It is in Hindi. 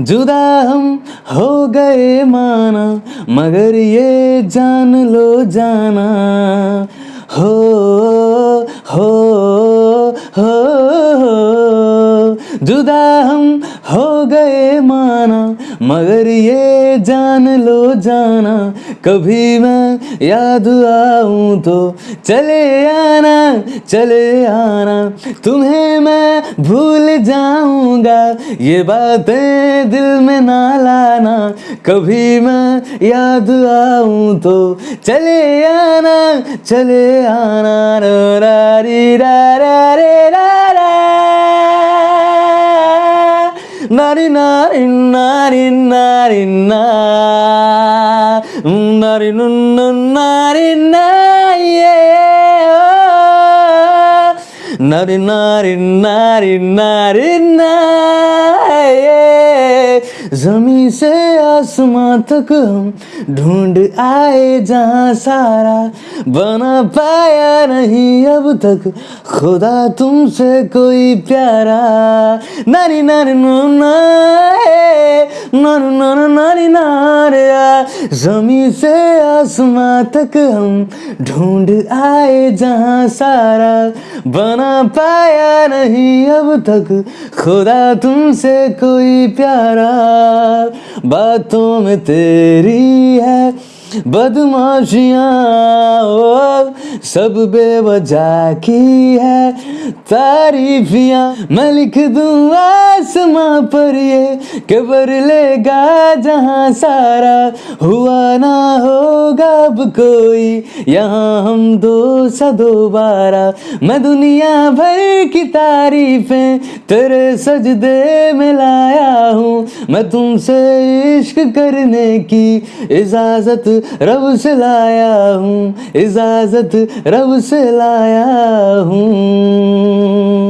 जुदा हम हो गए माना मगर ये जान लो जाना। हो हो हो। जुदा हम हो गए माना, मगर ये जान लो जाना, कभी मैं याद आऊँ तो चले आना चले आना, तुम्हें मैं भूल जाऊँगा, ये बातें दिल में ना लाना, कभी मैं याद आऊँ तो चले आना चले आना रो रा री, रा रा, रे, रा रा। নারী নারী নারী নারী নারী নারী নারী নারী नारी नारी नारी नारी ना ये जमी से आसमां तक ढूंढ आए जहां सारा बना पाया नहीं अब तक खुदा तुमसे कोई प्यारा नारी नारी नारी नारी नारी नारिया जमी से आसमां तक हम ढूंढ आए जहाँ सारा बना पाया नहीं अब तक। खुदा तुमसे कोई प्यारा बातों में तेरी है। बदमाशियाँ सब बेवजह की है तारीफियाँ। मैं लिख दूँ आसमां पर ये कबर लेगा जहाँ सारा हुआ ना होगा अब कोई। यहाँ हम दो सा दोबारा मैं दुनिया भर की तारीफें तेरे सजदे में लाया हूँ। मैं तुमसे इश्क करने की इजाज़त रब से लाया हूँ, इजाज़त रब से लाया हूँ।